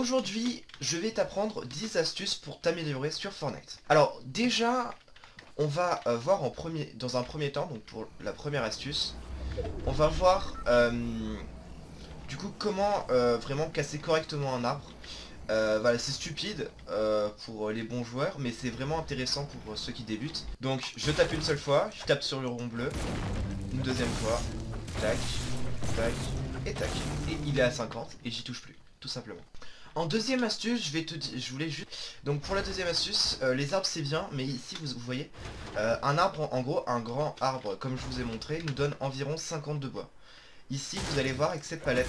aujourd'hui, je vais t'apprendre 10 astuces pour t'améliorer sur Fortnite. Alors, déjà, on va euh, voir en premier, dans un premier temps, donc pour la première astuce, on va voir euh, du coup comment euh, vraiment casser correctement un arbre. voilà, c'est stupide pour les bons joueurs, mais c'est vraiment intéressant pour ceux qui débutent. Donc, je tape une seule fois, je tape sur le rond bleu, une deuxième fois, tac, tac, et tac. Et il est à 50, et j'y touche plus, tout simplement. En deuxième astuce, je vais te dire, je voulais juste... Donc pour la deuxième astuce, euh, les arbres c'est bien, mais ici vous, voyez, euh, un arbre, en gros, un grand arbre, comme je vous ai montré, nous donne environ 50 de bois. Ici, vous allez voir avec cette palette,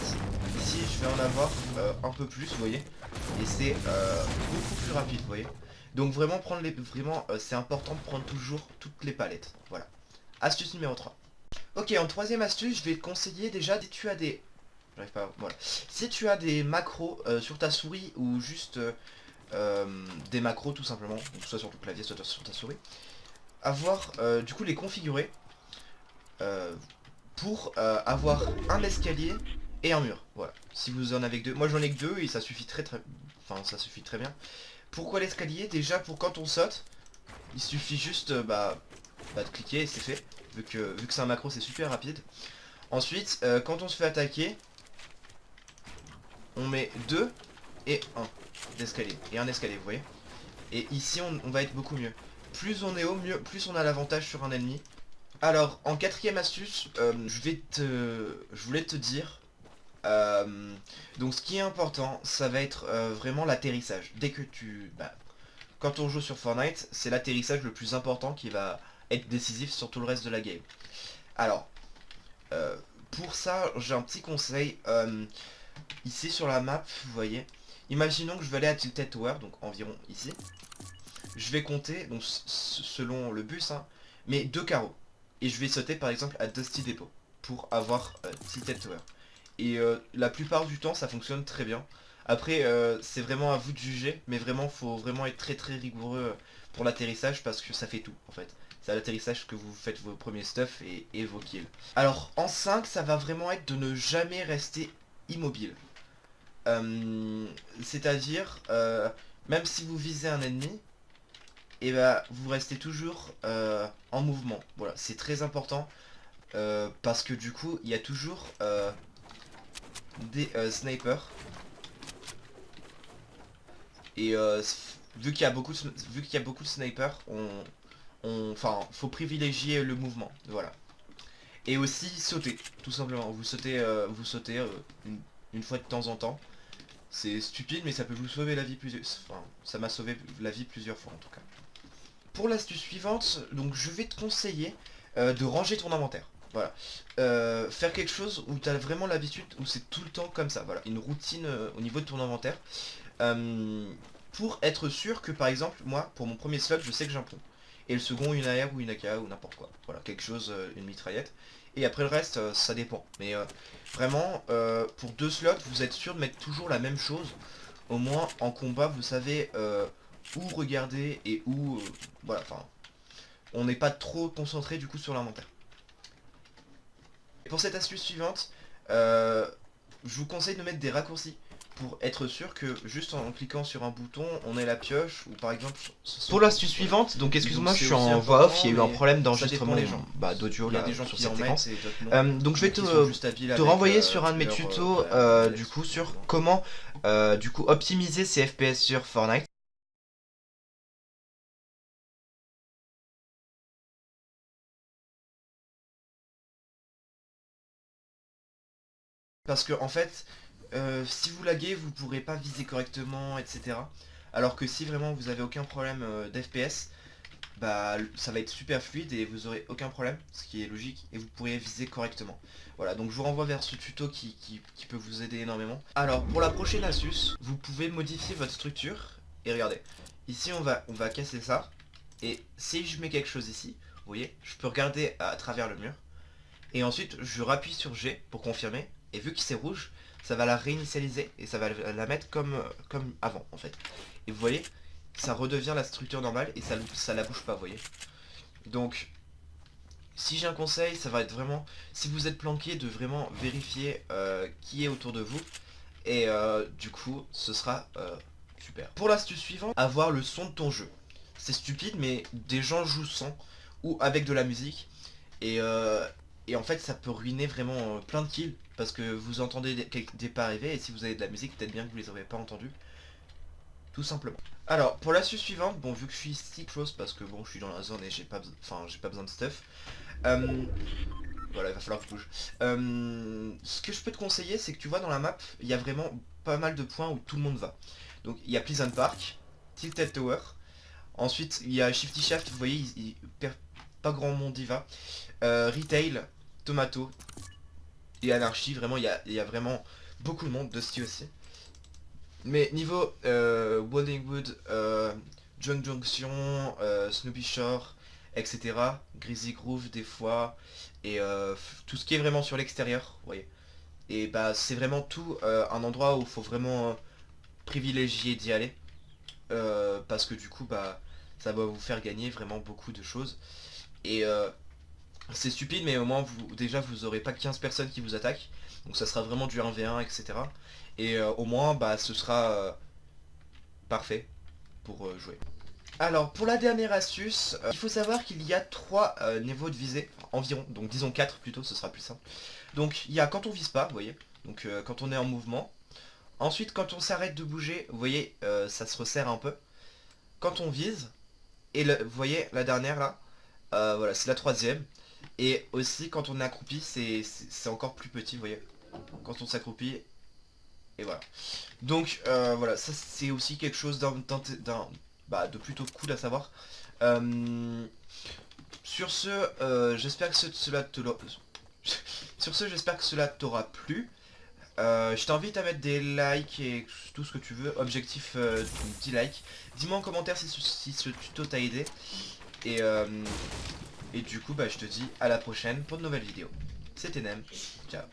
ici je vais en avoir euh, un peu plus, vous voyez, et c'est beaucoup plus rapide, vous voyez. Donc vraiment prendre les, vraiment, c'est important de prendre toujours toutes les palettes, voilà. Astuce numéro 3. Ok, en troisième astuce, je vais te conseiller déjà, si tu des Si tu as des macros euh, sur ta souris ou juste euh, euh, des macros tout simplement, soit sur ton clavier, soit sur ta souris, avoir du coup les configurer pour avoir un escalier et un mur. Voilà. Si vous en avez que deux. Moi j'en ai que deux et ça suffit très très. Enfin ça suffit très bien. Pourquoi l'escalier? Déjà pour quand on saute, il suffit juste bah, bah, de cliquer et c'est fait. Vu que, vu que c'est un macro c'est super rapide. Ensuite, quand on se fait attaquer, on met deux et un d'escalier. Et un escalier, vous voyez Et ici, on, va être beaucoup mieux. Plus on est haut, mieux, plus on a l'avantage sur un ennemi. Alors, en quatrième astuce, euh. Je voulais te dire... Euh, donc ce qui est important, ça va être euh, vraiment l'atterrissage. Dès que tu... Bah, quand on joue sur Fortnite, c'est l'atterrissage le plus important qui va être décisif sur tout le reste de la game. Alors, pour ça, j'ai un petit conseil. Ici sur la map, vous voyez, imaginons que je vais aller à Tilted Tower, donc environ ici. Je vais compter, donc selon le bus, hein, mais deux carreaux. Et je vais sauter par exemple à Dusty Depot pour avoir euh, Tilted Tower. Et euh, la plupart du temps, ça fonctionne très bien. Après, euh, c'est vraiment à vous de juger, mais vraiment, faut vraiment être très très rigoureux pour l'atterrissage parce que ça fait tout en fait. C'est à l'atterrissage que vous faites vos premiers stuff et, et, vos kills. Alors en 5, ça va vraiment être de ne jamais rester immobile. Euh, c'est-à-dire, euh, même si vous visez un ennemi, et eh ben, vous restez toujours euh, en mouvement. Voilà, c'est très important. parce que du coup, il y a toujours des snipers. Et vu qu'il y a beaucoup y a beaucoup de snipers, on, on, enfin, faut privilégier le mouvement. Voilà. Et aussi sauter, tout simplement. Vous sautez, euh, vous sautez euh, une, fois de temps en temps. C'est stupide, mais ça peut vous sauver la vie plusieurs... Enfin, ça m'a sauvé la vie plusieurs fois en tout cas. Pour l'astuce suivante, donc je vais te conseiller euh, de ranger ton inventaire. Voilà. faire quelque chose où tu as vraiment l'habitude, où c'est tout le temps comme ça. Voilà, une routine au niveau de ton inventaire. pour être sûr que par exemple, moi, pour mon premier slot, je sais que un et le second une AR ou une AK ou n'importe quoi. Voilà, quelque chose, euh, une mitraillette. Et après le reste, euh, ça dépend. Mais euh, vraiment, pour deux slots, vous êtes sûr de mettre toujours la même chose. Au moins, en combat, vous savez où regarder et où... voilà, enfin... On n'est pas trop concentré du coup sur l'inventaire. Pour cette astuce suivante, je vous conseille de mettre des raccourcis pour être sûr que juste en cliquant sur un bouton, on ait la pioche ou par exemple... Pour l'astuce suivante, donc excuse-moi, je suis en voix off, il y a eu un problème d'enregistrement bah, d'audio là, des gens sur cette séquence. Euh, donc je vais te, te renvoyer euh, sur un de mes tutos euh, du coup sur comment du coup optimiser ses FPS sur Fortnite. Parce que en fait, euh, si vous laguez, vous pourrez pas viser correctement, etc. Alors que si vraiment vous avez aucun problème euh, d'FPS, bah ça va être super fluide et vous aurez aucun problème, ce qui est logique, et vous pourrez viser correctement. Voilà, donc je vous renvoie vers ce tuto qui, peut vous aider énormément. Alors, pour la prochaine astuce, vous pouvez modifier votre structure, et regardez, ici on va, on va casser ça, et si je mets quelque chose ici, vous voyez, je peux regarder à travers le mur, et ensuite je rappuie sur G pour confirmer, et vu que c'est rouge, ça va la réinitialiser et ça va la mettre comme, comme avant en fait. Et vous voyez, ça redevient la structure normale et ça, la bouge pas, vous voyez. Donc, si j'ai un conseil, ça va être vraiment, si vous êtes planqué, de vraiment vérifier euh, qui est autour de vous. Et euh, du coup, ce sera euh, super. Pour l'astuce suivante, avoir le son de ton jeu. C'est stupide, mais des gens jouent sans ou avec de la musique. Et, et en fait, ça peut ruiner vraiment plein de kills parce que vous entendez des, des pas arriver et si vous avez de la musique, peut-être bien que vous les avez pas entendus. Tout simplement. Alors, pour l'astuce suivante, bon, vu que je suis ici close parce que bon, je suis dans la zone et j'ai pas, enfin, j'ai pas besoin de stuff. Voilà, il va falloir que je bouge. Euh, ce que je peux te conseiller, c'est que tu vois dans la map, il y a vraiment pas mal de points où tout le monde va. Donc il y a Pleasant Park, Tilted Tower, ensuite il y a Shifty Shaft, vous voyez, il, perd pas grand monde y va. Euh, retail, Tomato et Anarchy, vraiment il y a, vraiment beaucoup de monde, Dusty aussi. Mais niveau euh, Wood, euh, Junction, euh, Snoopy Shore, etc. Greasy Groove des fois, et tout ce qui est vraiment sur l'extérieur, vous voyez. Et bah c'est vraiment tout un endroit où il faut vraiment privilégier d'y aller. parce que du coup bah ça va vous faire gagner vraiment beaucoup de choses. Et c'est stupide mais au moins vous déjà vous aurez pas 15 personnes qui vous attaquent. Donc ça sera vraiment du 1v1 etc. Et au moins bah ce sera parfait pour jouer. Alors, pour la dernière astuce, euh, il faut savoir qu'il y a trois euh, niveaux de visée, environ, donc disons 4 plutôt, ce sera plus simple. Donc, il y a quand on vise pas, vous voyez, donc euh, quand on est en mouvement. Ensuite, quand on s'arrête de bouger, vous voyez, ça se resserre un peu. Quand on vise, et vous voyez, la dernière là, voilà, c'est la troisième. Et aussi, quand on est accroupi, c'est encore plus petit, vous voyez. Quand on s'accroupit, et voilà. Donc, voilà, ça c'est aussi quelque chose bah, de plutôt cool à savoir. Euh, sur ce, euh, j'espère que cela te Sur ce, j'espère que cela t'aura plu. Euh, je t'invite à mettre des likes et tout ce que tu veux. Objectif 10 likes. Dis-moi en commentaire si, ce tuto t'a aidé. Euh, et, du coup, bah, je te dis à la prochaine pour de nouvelles vidéos. C'était Nem. Ciao.